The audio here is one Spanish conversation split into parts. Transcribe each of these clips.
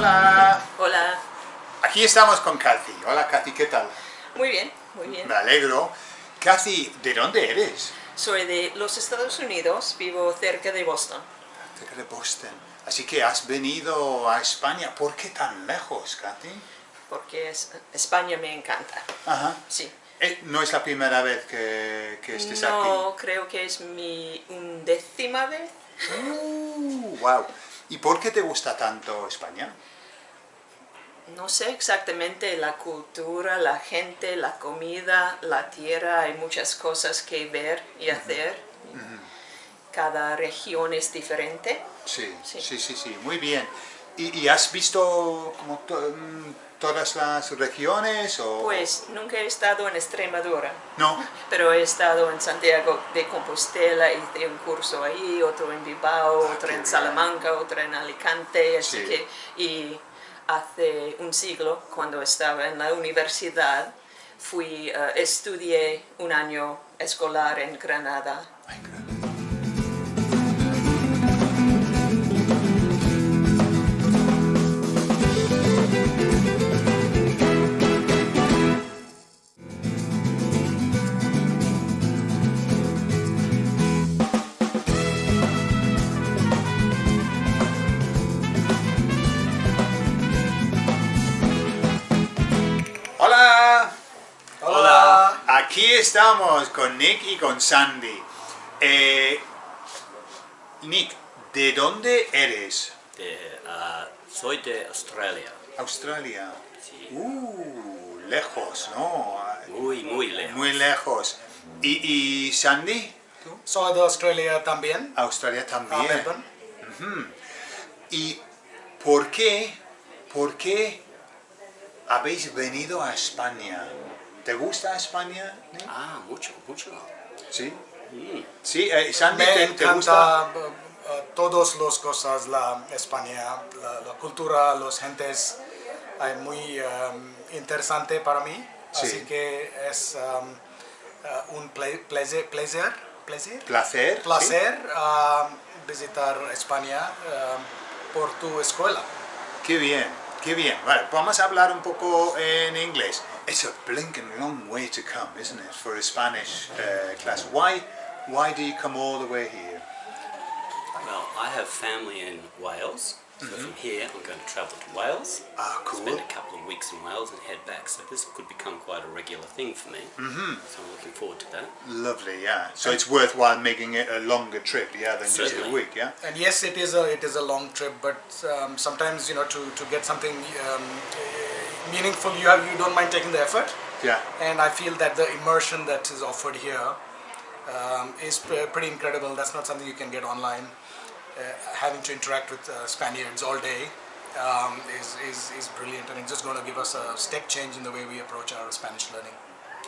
Hola. Hola. Aquí estamos con Kathy. Hola Kathy, ¿qué tal? Muy bien, muy bien. Me alegro. Kathy, ¿de dónde eres? Soy de los Estados Unidos, vivo cerca de Boston. Cerca de Boston. Así que has venido a España. ¿Por qué tan lejos, Kathy? Porque es- España me encanta. Ajá. Sí. Eh, no es la primera vez que, que estés No, creo que es mi undécima vez. aquí. Uh, wow. ¿Y por qué te gusta tanto España? No sé exactamente la cultura, la gente, la comida, la tierra, hay muchas cosas que ver y hacer. Cada región es diferente. Sí, sí, Sí. sí, sí, muy bien. ¿Y, y has visto como to- mm, todas las regiones o...? Pues nunca he estado en Extremadura, No. pero he estado en Santiago de Compostela, hice un curso ahí, otro en Bilbao, otro Ah, qué en bien. Salamanca, otro en Alicante, así Sí. que y hace un siglo, cuando estaba en la universidad, fui, eh, estudié un año escolar en Granada. Aquí estamos con Nick y con Sandy. Eh, Nick, ¿de dónde eres? De, ah, soy de Australia. Australia. Sí. Uh, lejos, ¿no? Muy, muy lejos. Muy lejos. ¿Y, y Sandy? Soy de Australia también, Australia también. Melbourne. ¿Y por qué, por qué habéis venido a España? ¿Te gusta España? Nick? Ah, mucho, mucho. Sí. Mm. Sí, eh, Sandy, Me ¿te, te gusta? encanta uh, uh, todas las cosas, la España, la, la cultura, las gentes, es muy um, interesante para mí. Sí. Así que es um, uh, un ple- placer, placer, placer, Placer. uh, visitar España por tu escuela. Qué bien, qué bien. Vale, vamos a hablar un poco en inglés. It's a blinking long way to come, isn't it, for a Spanish uh, class? Why, why do you come all the way here? Well, I have family in Wales. So from here, I'm going to travel to Wales. Ah, cool. Spend a couple of weeks in Wales and head back. So this could become quite a regular thing for me. Mm-hmm. So I'm looking forward to that. Lovely, yeah. So it's worthwhile making it a longer trip, yeah, than just a week, yeah? And yes, it is a it is a long trip, but um, sometimes you know to, to get something um, meaningful, you have you don't mind taking the effort. Yeah. And I feel that the immersion that is offered here um, is pre- pretty incredible. That's not something you can get online. Uh, having to interact with uh, Spaniards all day um, is, is, is brilliant, and it's just going to give us a step change in the way we approach our Spanish learning.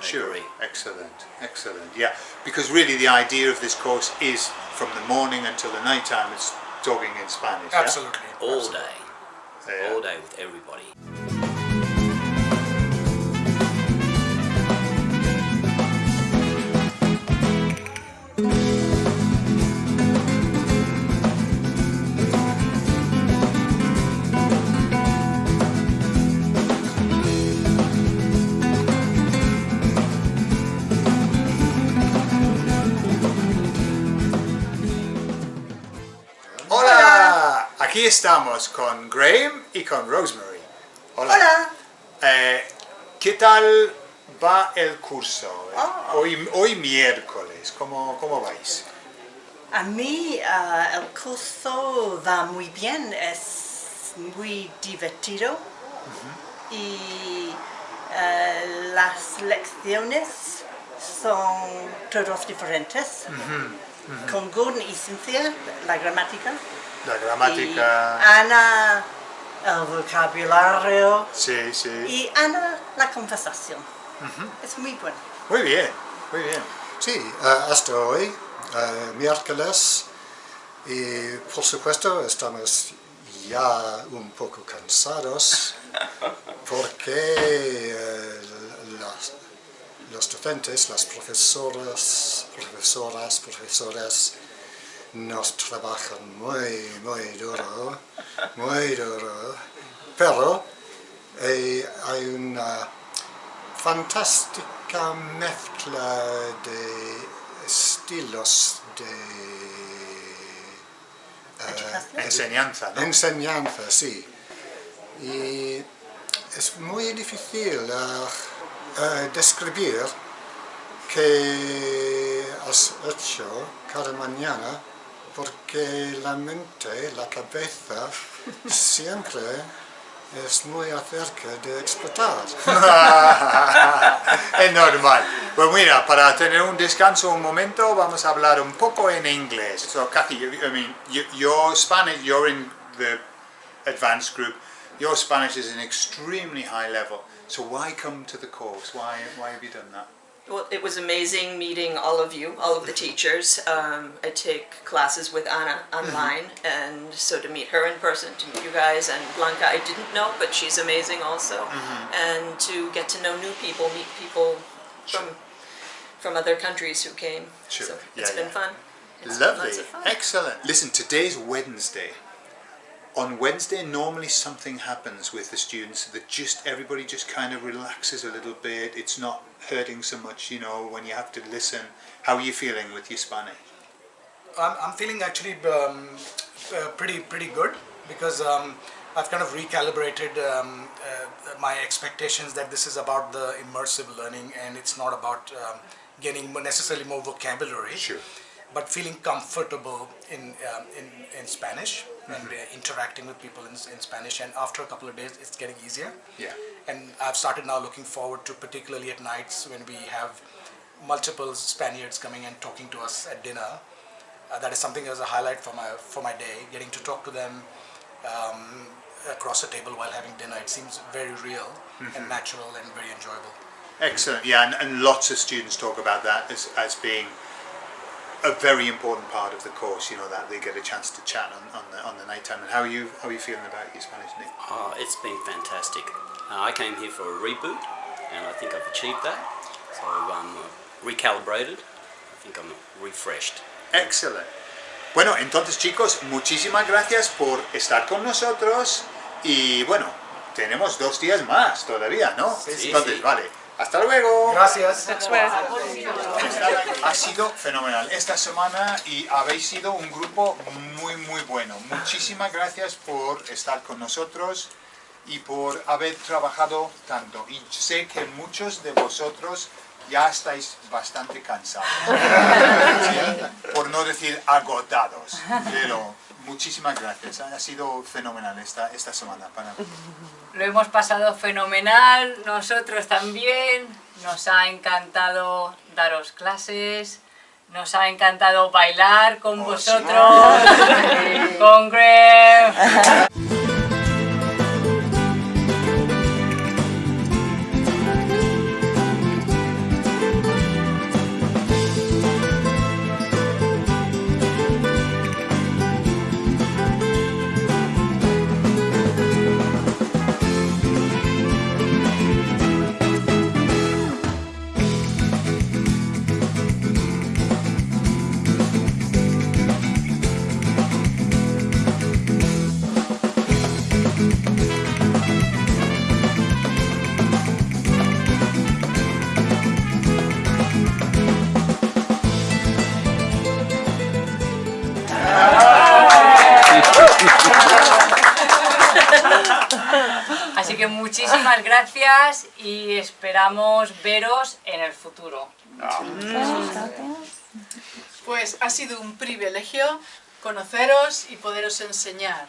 Sure. Excellent, excellent. Yeah, because really the idea of this course is from the morning until the night time, it's talking in Spanish. yeah? Absolutely. All absolutely. day. Yeah. All day with everybody. Aquí estamos con Graham y con Rosemary. Hola. Eh, ¿Qué tal va el curso? Hoy, hoy miércoles, ¿cómo, cómo vais? A mí ah, el curso va muy bien, es muy divertido y ah, las lecciones son todos diferentes. Con Gordon y Cynthia, la gramática. La Y gramática. Ana, el vocabulario. Sí, sí. Y Ana, la conversación. Es muy bueno. Muy bien, muy bien. Sí, eh, hasta hoy, eh, miércoles, y por supuesto estamos ya un poco cansados porque eh, las- los docentes, las profesoras, profesoras, profesores nos trabajan muy, muy duro, muy duro, pero eh, hay una fantástica mezcla de estilos de eh, enseñanza, ¿no? Enseñanza, sí. Y es muy difícil uh, describir que has hecho cada mañana porque la mente, la cabeza, siempre es muy acerca de explotar. es normal. Pues mira, para tener un descanso un momento, vamos a hablar un poco en inglés. So, Kathy, I mean, your Spanish, you're in the advanced group, your Spanish is an extremely high level. So why come to the course? Why, why have you done that? Well, it was amazing meeting all of you, all of the teachers. Um, I take classes with Anna online, mm -hmm. and so to meet her in person, to meet you guys, and Blanca I didn't know, but she's amazing also. Mm -hmm. And to get to know new people, meet people from from other countries who came. Sure. So it's yeah, been yeah. fun. It's Lovely, fun. excellent. Listen, today's Wednesday on Wednesday normally something happens with the students that just everybody just kind of relaxes a little bit. It's not hurting so much you know when you have to listen. How are you feeling with your Spanish? I'm, I'm feeling actually um, uh, pretty pretty good because um, I've kind of recalibrated um, uh, my expectations that this is about the immersive learning and it's not about um, getting necessarily more vocabulary. Sure. But feeling comfortable in um, in, in Spanish and uh, interacting with people in, in Spanish and after a couple of days it's getting easier. Yeah. And I've started now looking forward to particularly at nights when we have multiple Spaniards coming and talking to us at dinner. Uh, that is something as a highlight for my for my day getting to talk to them um, across a table while having dinner. It seems very real mm -hmm. and mm-hmm. natural and very enjoyable. Excellent. Yeah and, and lots of students talk about that as, as being a very important part of the course, you know, that they get a chance to chat on, on the on the night time. And how are you how are you feeling about your Spanish, Nick? Oh, it's been fantastic. Uh, I came here for a reboot, and I think I've achieved that. So I'm uh, recalibrated. I think I'm refreshed. Excellent. Bueno, entonces chicos, muchísimas gracias por estar con nosotros y bueno, tenemos dos días más todavía, ¿no? Sí, entonces, sí. vale. Hasta luego. Gracias. Ha sido fenomenal esta semana y habéis sido un grupo muy muy bueno. Muchísimas gracias por estar con nosotros y por haber trabajado tanto. Y sé que muchos de vosotros ya estáis bastante cansados. Por no decir agotados. Pero muchísimas gracias. Ha sido fenomenal esta, esta semana para Lo hemos pasado fenomenal, nosotros también. Nos ha encantado daros clases, nos ha encantado bailar con oh, vosotros, con Greg. muchísimas gracias y esperamos veros en el futuro. Pues ha sido un privilegio conoceros y poderos enseñar.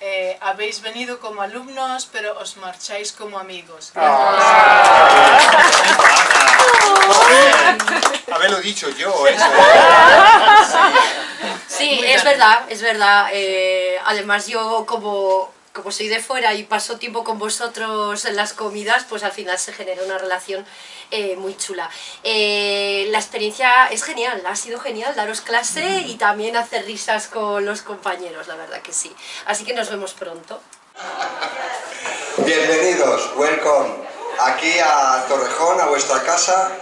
Eh, habéis venido como alumnos, pero os marcháis como amigos. Ah. Haberlo dicho yo, eso. Sí, es verdad, es verdad. Eh, además yo como como soy de fuera y paso tiempo con vosotros en las comidas, pues al final se genera una relación eh, muy chula. Eh, la experiencia es genial, ha sido genial daros clase y también hacer risas con los compañeros, la verdad que sí. Así que nos vemos pronto. Bienvenidos, welcome, aquí a Torrejón, a vuestra casa.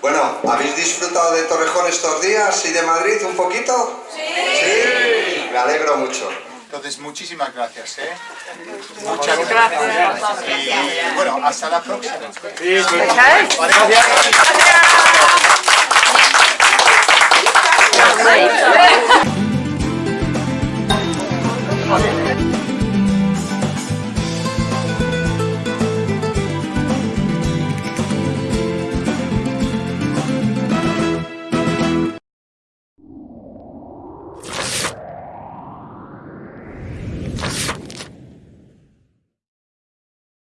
Bueno, ¿habéis disfrutado de Torrejón estos días y de Madrid un poquito? Sí. alegro mucho. Entonces, muchísimas gracias, ¿eh? Muchas gracias. Y bueno, hasta la próxima. Gracias.